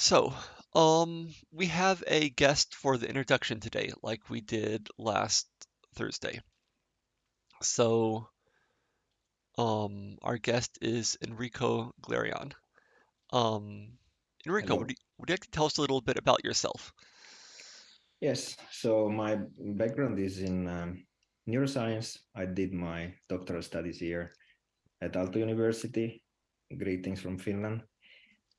So, um, we have a guest for the introduction today, like we did last Thursday. So, um, our guest is Enrico Glerean. Um, Enrico, would you, would you like to tell us a little bit about yourself? Yes, so my background is in um, neuroscience. I did my doctoral studies here at Aalto University. Greetings from Finland.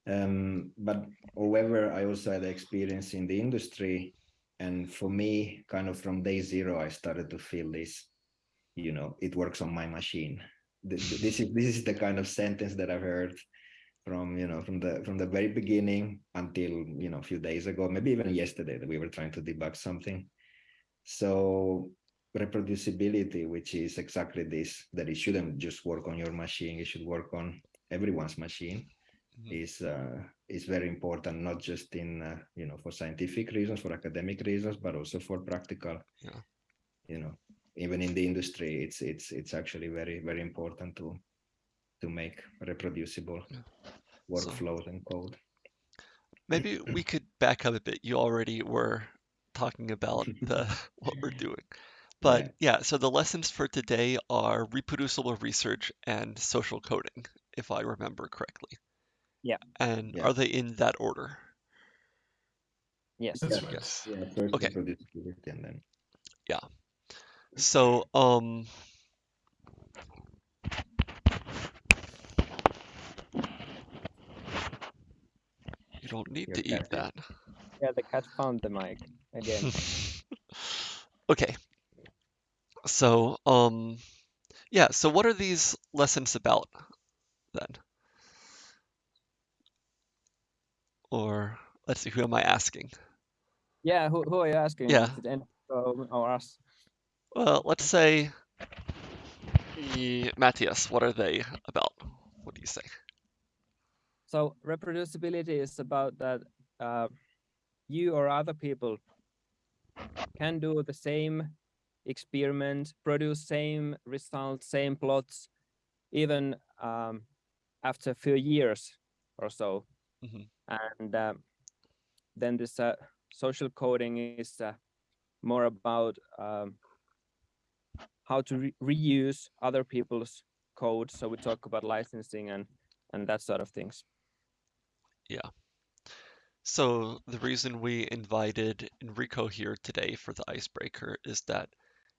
Um, but however, I also had experience in the industry. And for me, kind of from day zero, I started to feel this, you know, it works on my machine. Th- th- This is this is the kind of sentence that I've heard from you know from the from the very beginning until you know a few days ago maybe even yesterday that we were trying to debug something so reproducibility which is exactly this that it shouldn't just work on your machine it should work on everyone's machine. Is uh, is very important not just in uh, you know for scientific reasons for academic reasons but also for practical Yeah. you know even in the industry it's it's it's actually very very important to to make reproducible Yeah. So- workflows and code Maybe we could back up a bit. You already were talking about the what we're doing. But yeah, so the lessons for today are reproducible research and social coding, if I remember correctly. Yeah. And Yeah. are they in that order? Yes. That's Yeah. right. Yes. yeah first Okay. reproducibility and then So, um, you don't need Your to eat that. Yeah, the cat found the mic again. Okay. So, um, yeah, so what are these lessons about then? Or let's see, who am I asking? yeah, who, who are you asking? Yeah. Is it Enrico or us? Well, let's say Matthias, what are they about? What do you say? So reproducibility is about that uh, you or other people can do the same experiment, produce same results, same plots, even um, after a few years or so. Mhm. And uh, then this uh, social coding is uh, more about um, how to re- reuse other people's code. So we talk about licensing and and that sort of things. Yeah. So the reason we invited Enrico here today for the icebreaker is that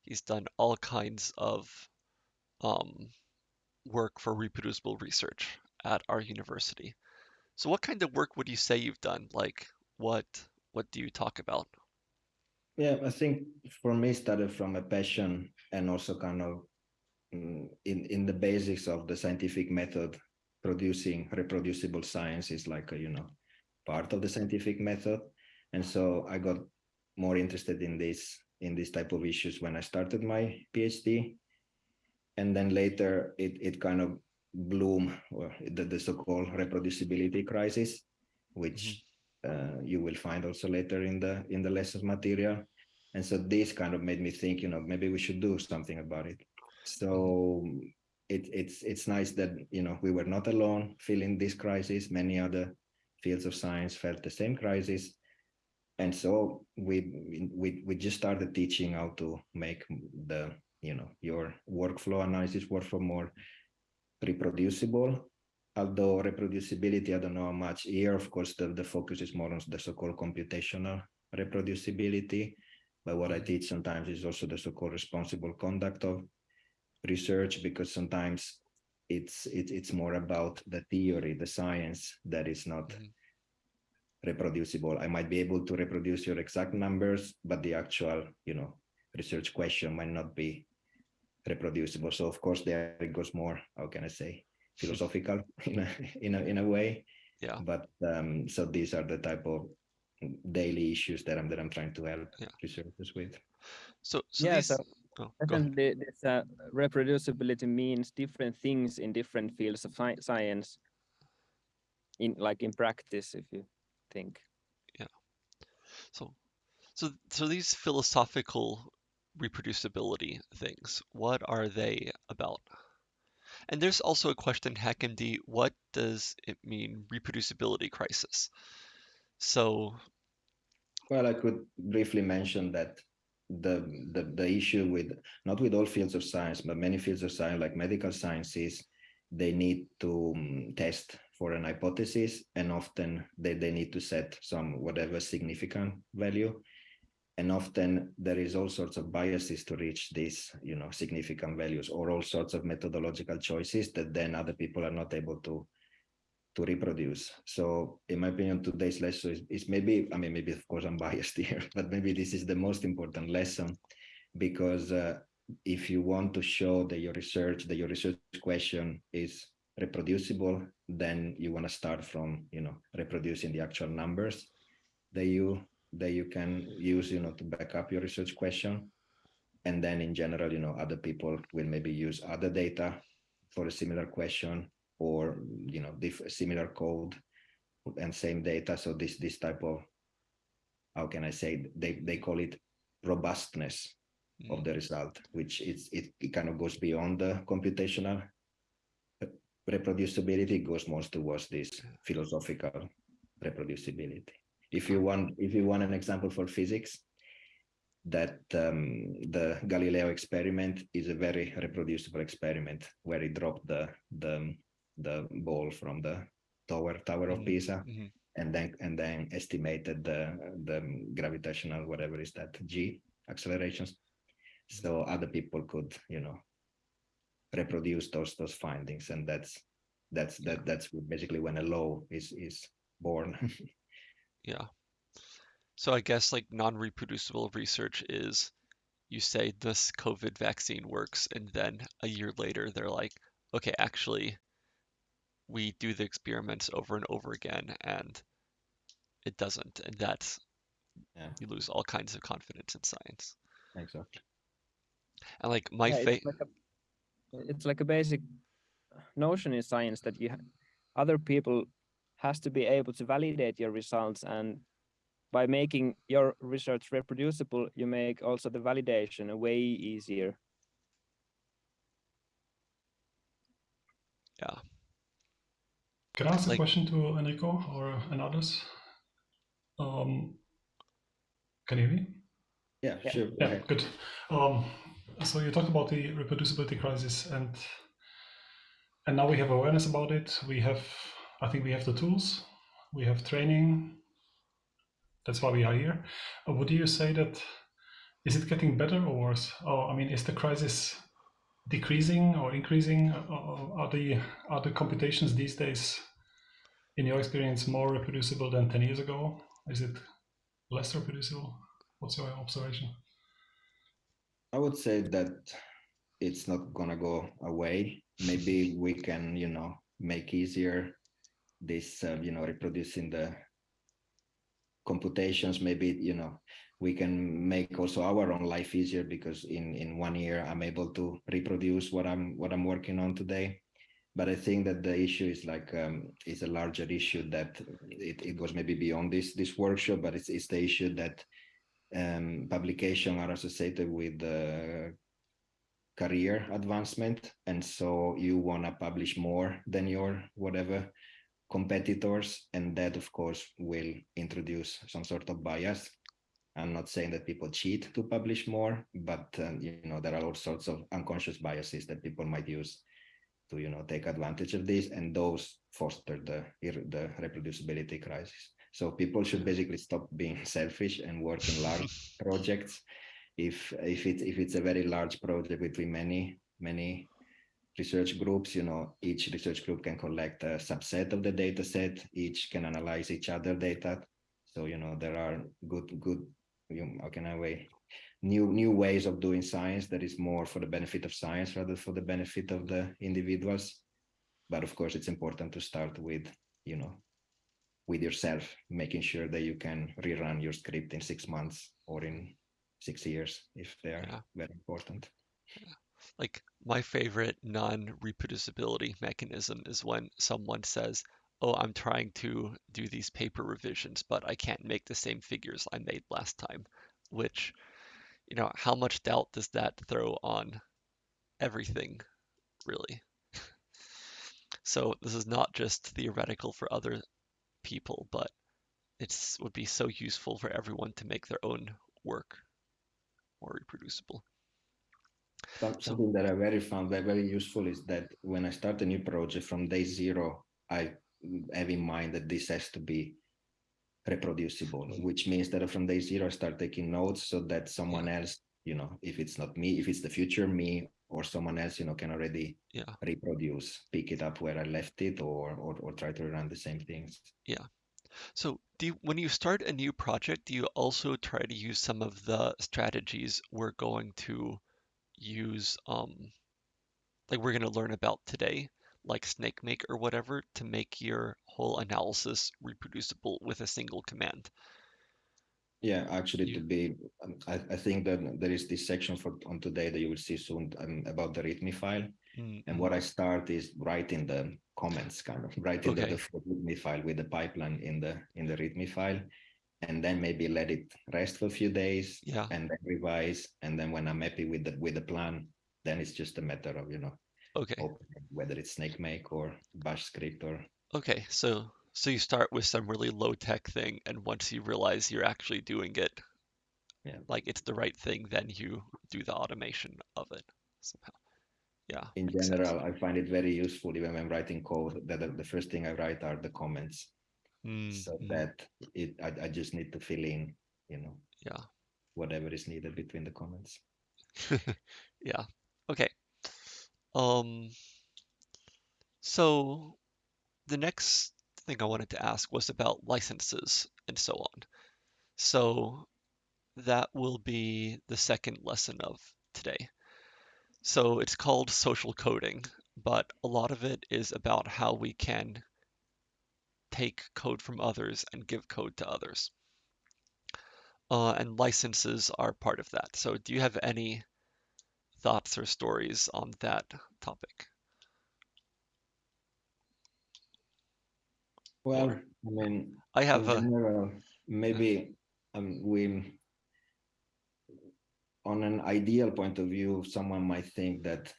he's done all kinds of um, work for reproducible research at our university. So what kind of work would you say you've done? Like what what do you talk about? yeah i think for me started from a passion and also kind of mm, in in the basics of the scientific method producing reproducible science is like a you know part of the scientific method and so i got more interested in this in this type of issues when i started my phd and then later it it kind of bloom or the, the so-called reproducibility crisis which uh, you will find also later in the in the lessons material. And so this kind of made me think you know maybe we should do something about it. So it, it's it's nice that you know we were not alone feeling this crisis. Many other fields of science felt the same crisis. And so we we we just started teaching how to make the you know your workflow analysis workflow more reproducible although reproducibility i don't know how much here. Of course the, the focus is more on the so-called computational reproducibility but what i teach sometimes is also the so-called responsible conduct of research because sometimes it's it, it's more about the theory the science that is not Mhm. reproducible. I might be able to reproduce your exact numbers but the actual you know research question might not be reproducible so of course there it goes more how can i say philosophical in a in a, in a way Yeah. but um so these are the type of daily issues that i'm that i'm trying to help Yeah. researchers with So so Yeah, these so oh. Definitely, this uh, reproducibility means different things in different fields of sci- science. In like in practice, if you think. Yeah. So so so these philosophical reproducibility things, what are they about? And there's also a question, HackMD, what does it mean, reproducibility crisis? So Well, I could briefly mention that the, the the issue with not with all fields of science, but many fields of science, like medical sciences, they need to um, test for an hypothesis, and often they, they need to set some whatever significant value. And often there is all sorts of biases to reach these, you know, significant values, or all sorts of methodological choices that then other people are not able to to reproduce. So in my opinion, today's lesson is, is, maybe, I mean, maybe of course I'm biased here, but maybe this is the most important lesson because uh, if you want to show that your research, that your research question is reproducible, then you want to start from, you know, reproducing the actual numbers that you that you can use, you know, to back up your research question. And then in general, you know, other people will maybe use other data for a similar question or you know similar code and same data so this this type of how can i say they they call it robustness mm. of the result which is it, it kind of goes beyond the computational reproducibility it goes more towards this philosophical reproducibility if you want if you want an example for physics that um, the Galileo experiment is a very reproducible experiment where he dropped the the the ball from the tower tower of mm-hmm. Pisa, mm-hmm. and then and then estimated the the gravitational whatever is that g accelerations. So other people could you know reproduce those those findings, and that's that's that that's basically when a law is is born. yeah. So I guess like non-reproducible research is you say this COVID vaccine works, and then a year later they're like, okay, actually, we do the experiments over and over again and it doesn't and that's yeah. you lose all kinds of confidence in science exactly and like my yeah, it's, like it's like a basic notion in science that you other people has to be able to validate your results and by making your research reproducible you make also the validation way easier yeah can I ask like, a question to Enrico or an others? Um, can you hear me? Yeah, yeah. sure. Yeah, good. Um, so you talked about the reproducibility crisis, and and now we have awareness about it. We have, I think, we have the tools. We have training. That's why we are here. Uh, would you say that is it getting better or worse? Oh, I mean, is the crisis decreasing or increasing? Uh, uh, are the are the computations these days in your experience, more reproducible than 10 years ago? Is it less reproducible? What's your observation? I would say that it's not gonna go away. Maybe we can, you know, make easier this, uh, you know, reproducing the computations. Maybe, you know, we can make also our own life easier because in in one year I'm able to reproduce what I'm what I'm working on today but I think that the issue is like um, is a larger issue that it, it goes maybe beyond this this workshop, but it's it's the issue that um, publication are associated with uh, career advancement, and so you want to publish more than your whatever competitors, and that of course will introduce some sort of bias. I'm not saying that people cheat to publish more, but um, you know there are all sorts of unconscious biases that people might use to you know take advantage of this and those foster the the reproducibility crisis so people should basically stop being selfish and work in large projects if if it's if it's a very large project between many many research groups you know each research group can collect a subset of the data set each can analyze each other data so you know there are good good you know, how can i way new new ways of doing science that is more for the benefit of science rather for the benefit of the individuals but of course it's important to start with you know with yourself making sure that you can rerun your script in six months or in six years if they are yeah. very important yeah. Like my favorite non-reproducibility mechanism is when someone says oh i'm trying to do these paper revisions but i can't make the same figures i made last time which you know, how much doubt does that throw on everything, really? so this is not just theoretical for other people, but it would be so useful for everyone to make their own work more reproducible. Some, So- something that I very found very, very useful is that when I start a new project from day zero, I have in mind that this has to be reproducible, Mhm. which means that from day zero, I start taking notes so that someone else, you know, if it's not me, if it's the future me or someone else, you know, can already Yeah. reproduce, pick it up where I left it or, or, or try to run the same things. Yeah. So do you, when you start a new project, do you also try to use some of the strategies we're going to use, um, like we're going to learn about today, like Snakemake or whatever, to make your whole analysis reproducible with a single command? Yeah, actually, You- to be, um, I, I think that there is this section for on today that you will see soon um, about the README file. Mm, And mm, what I start is writing the comments, kind of writing the, Okay. the full README file with the pipeline in the in the README file, and then maybe let it rest for a few days Yeah. and then revise. And then when I'm happy with the with the plan, then it's just a matter of you know Okay. opening, whether it's Snakemake or Bash script or Okay. So so you start with some really low tech thing, and once you realize you're actually doing it, Yeah. like it's the right thing, then you do the automation of it somehow. Yeah. in makes sense. general, I find it very useful even when writing code that the, the first thing I write are the comments. Mm, so mm, that it I, I just need to fill in you know Yeah. whatever is needed between the comments Yeah. Okay. Um, so the next thing I wanted to ask was about licenses and so on. So that will be the second lesson of today. So it's called social coding, but a lot of it is about how we can take code from others and give code to others. Uh, and licenses are part of that. So do you have any thoughts or stories on that topic? well Or- i mean I have in a general maybe um, we on an ideal point of view someone might think that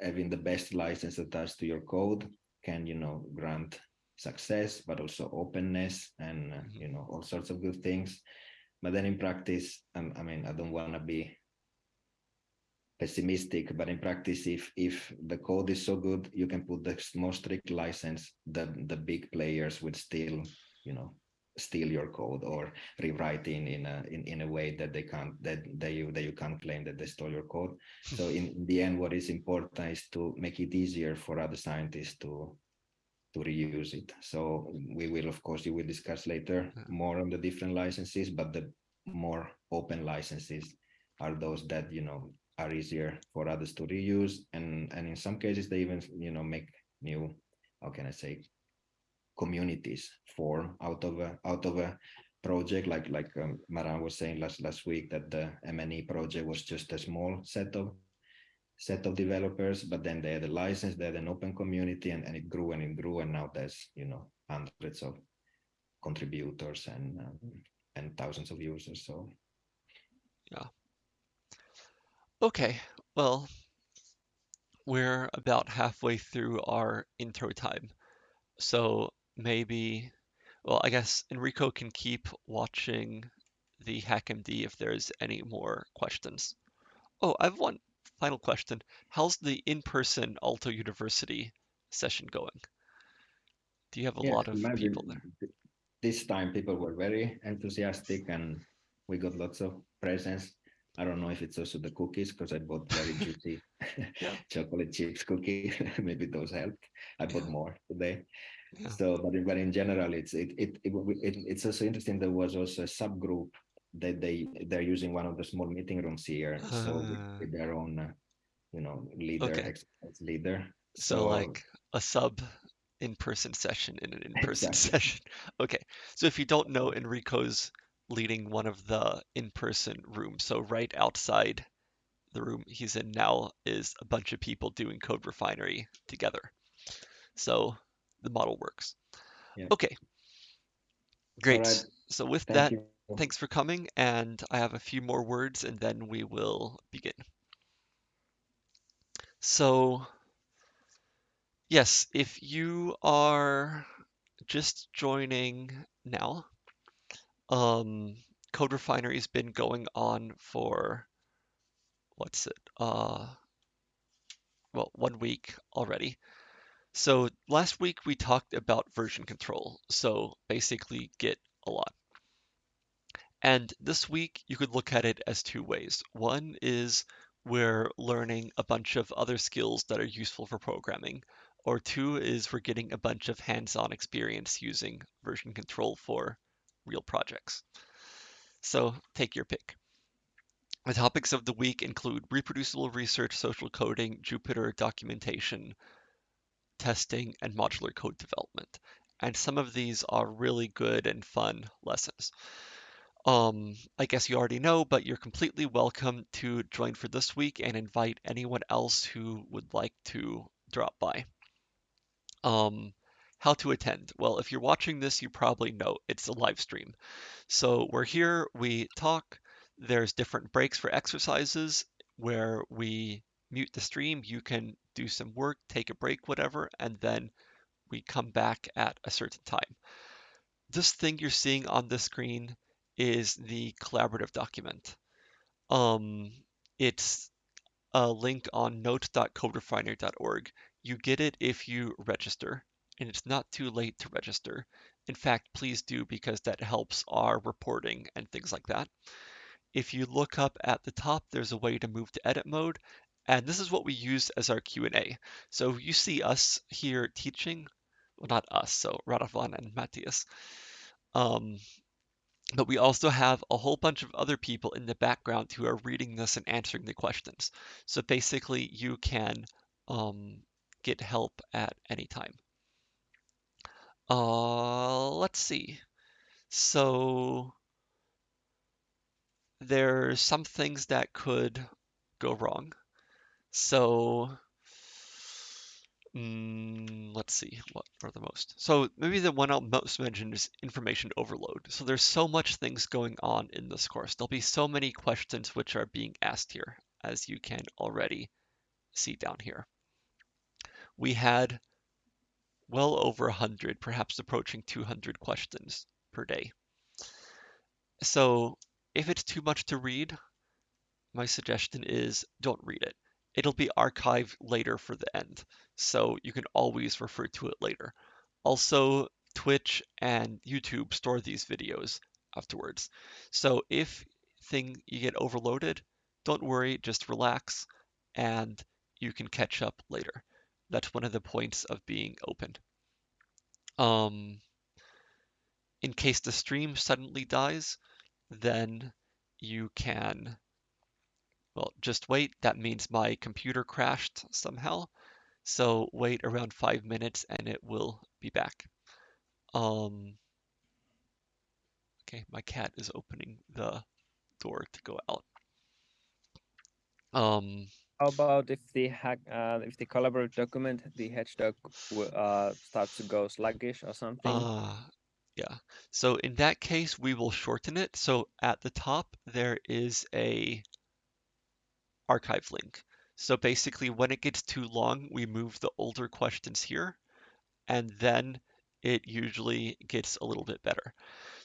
having the best license attached to your code can you know grant success but also openness and uh, Mhm. you know all sorts of good things but then in practice um, i mean i don't want to be pessimistic but in practice if if the code is so good you can put the most strict license the the big players would still you know steal your code or rewrite in in a in, in a way that they can't that they you that you can't claim that they stole your code so in the end what is important is to make it easier for other scientists to to reuse it. So we will of course you will discuss later more on the different licenses but the more open licenses are those that you know are easier for others to reuse and and in some cases they even you know make new how can i say communities form out of a out of a project. Like like um, Maran was saying last last week that the MNE project was just a small set of set of developers but then they had a license they had an open community and, and it grew and it grew and now there's you know hundreds of contributors and um, and thousands of users so yeah. Okay, well, we're about halfway through our intro time. So maybe, well, I guess Enrico can keep watching the HackMD if there's any more questions. Oh, I have one final question. How's the in-person Aalto University session going? Do you have a Yeah, lot of people there? This time people were very enthusiastic and we got lots of presents. I don't know if it's also the cookies because I bought very juicy chocolate chips cookie. Maybe those helped. I bought Yeah. more today. Yeah. So, but in, but in general, it's it, it it it it's also interesting. There was also a subgroup that they they're using one of the small meeting rooms here, so with, Ah. with their own, uh, you know, leader, Okay. leader. So like a sub in-person session in an in-person Exactly. session. Okay. So if you don't know, Enrico's leading one of the in-person rooms. So right outside the room he's in now is a bunch of people doing Code Refinery together. So the model works. Yeah. Okay. Great. right. So with thank that, you. Thanks for coming, and I have a few more words and then we will begin. So, yes, if you are just joining now, Um, Code Refinery's been going on for what's it? Uh, well, one week already. So last week we talked about version control. So basically Git a lot. And this week you could look at it as two ways. One is we're learning a bunch of other skills that are useful for programming. Or two is we're getting a bunch of hands-on experience using version control for real projects. So take your pick. The topics of the week include reproducible research, social coding, Jupyter documentation, testing, and modular code development. And some of these are really good and fun lessons. Um, I guess you already know, but you're completely welcome to join for this week and invite anyone else who would like to drop by. Um, how to attend? Well, if you're watching this, you probably know it's a live stream. So we're here, we talk, there's different breaks for exercises where we mute the stream. You can do some work, take a break, whatever, and then we come back at a certain time. This thing you're seeing on the screen is the collaborative document. Um, it's a link on note.coderefinery.org. You get it if you register, and it's not too late to register. In fact, please do because that helps our reporting and things like that. If you look up at the top, there's a way to move to edit mode, and this is what we use as our Q&A. So you see us here teaching, well, not us, so Radovan and Matthias. Um, but we also have a whole bunch of other people in the background who are reading this and answering the questions. So basically, you can um, get help at any time. Uh, let's see. So there's some things that could go wrong. So Mm, let's see, what are the most? So maybe the one I'll most mention is information overload. So there's so much things going on in this course. There'll be so many questions which are being asked here, as you can already see down here. We had well over 100, perhaps approaching 200 questions per day. So if it's too much to read, my suggestion is don't read it. It'll be archived later for the end, so you can always refer to it later. Also, Twitch and YouTube store these videos afterwards. So if thing you get overloaded, don't worry, just relax and you can catch up later. That's one of the points of being open. Um, in case the stream suddenly dies, then you can just wait. That means my computer crashed somehow. So wait around five minutes and it will be back. Um, okay, my cat is opening the door to go out. Um, How about if the hack, uh, if the collaborative document, the HedgeDoc uh, starts to go sluggish or something? uh, yeah. So in that case, we will shorten it. So at the top, there is a archive link. So basically, when it gets too long, we move the older questions here, and then it usually gets a little bit better.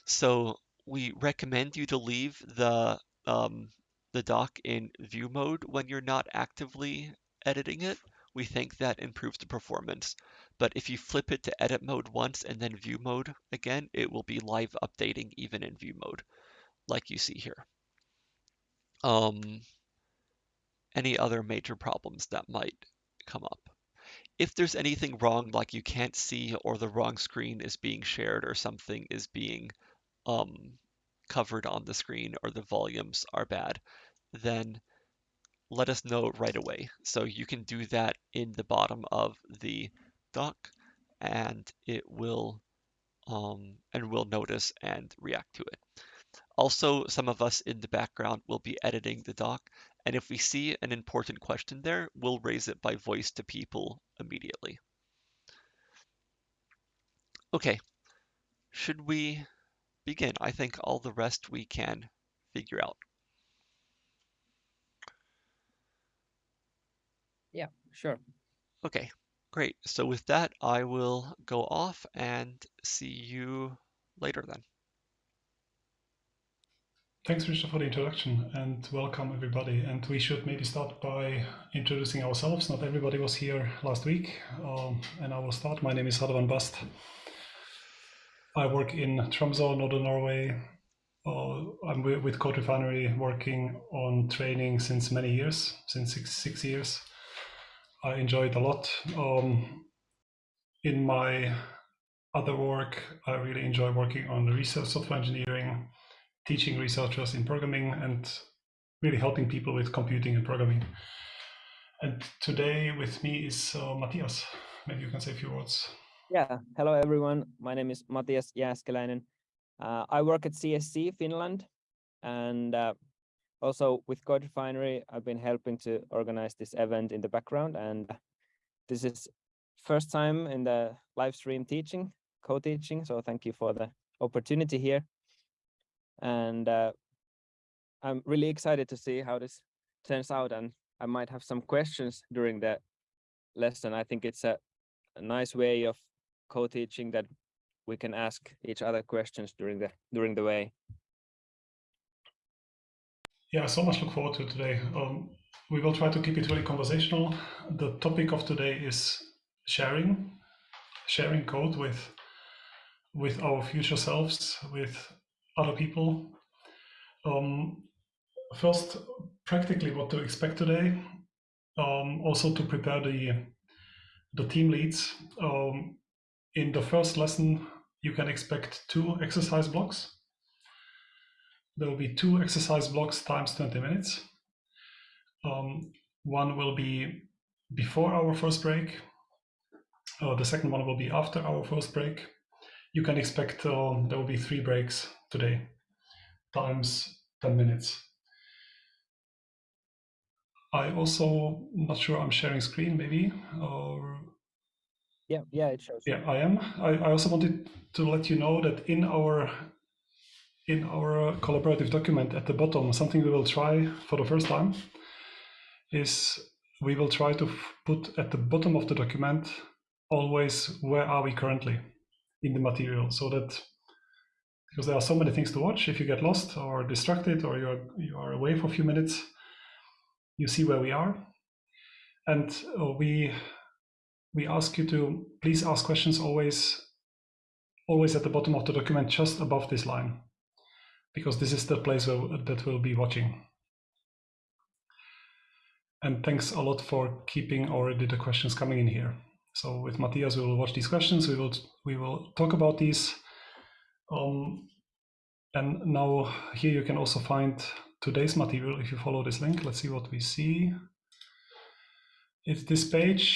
So we recommend you to leave the um, the doc in view mode when you're not actively editing it. We think that improves the performance. But if you flip it to edit mode once and then view mode again, it will be live updating even in view mode, like you see here. Um, any other major problems that might come up. If there's anything wrong, like you can't see or the wrong screen is being shared or something is being um, covered on the screen or the volumes are bad, then let us know right away. So you can do that in the bottom of the doc and it will um, and we'll notice and react to it. Also, some of us in the background will be editing the doc and if we see an important question there, we'll raise it by voice to people immediately. Okay, should we begin? I think all the rest we can figure out. Yeah, sure. Okay, great. So with that, I will go off and see you later then. Thanks, Richard, for the introduction and welcome everybody. And we should maybe start by introducing ourselves. Not everybody was here last week, um, and I will start. My name is Radovan Bast. I work in Tromsø, Northern Norway. Uh, I'm with Code Refinery working on training since many years, since six, six years. I enjoy it a lot. Um, in my other work, I really enjoy working on research software engineering, teaching researchers in programming, and really helping people with computing and programming. And today with me is uh, Matthias. Maybe you can say a few words. Yeah, hello everyone. My name is Matthias Jääskeläinen. Uh, I work at CSC Finland, and uh, also with Code Refinery, I've been helping to organize this event in the background. And this is first time in the live stream teaching, co-teaching. So thank you for the opportunity here. And uh, I'm really excited to see how this turns out. And I might have some questions during the lesson. I think it's a, a nice way of co-teaching that we can ask each other questions during the during the way. Yeah, so much look forward to today. Um, we will try to keep it really conversational. The topic of today is sharing, sharing code with with our future selves, with other people. Um, first, practically what to expect today. Um, also to prepare the the team leads. Um, in the first lesson, you can expect two exercise blocks there will be two exercise blocks times 20 minutes. Um, one will be before our first break. Uh, the second one will be after our first break. You can expect uh, there will be three breaks today, times 10 minutes. I also not sure I'm sharing screen maybe or Yeah, yeah, it shows. yeah I am. I, I also wanted to let you know that in our in our collaborative document at the bottom, something we will try for the first time is we will try to put at the bottom of the document always where are we currently in the material so that because there are so many things to watch if you get lost or distracted or you're you are away for a few minutes you see where we are and uh, we we ask you to please ask questions always always at the bottom of the document just above this line because this is the place where, that we'll be watching. And thanks a lot for keeping already the questions coming in here. So with Matthias, we will watch these questions. We will we will talk about these. Um, and now here you can also find today's material if you follow this link. Let's see what we see. It's this page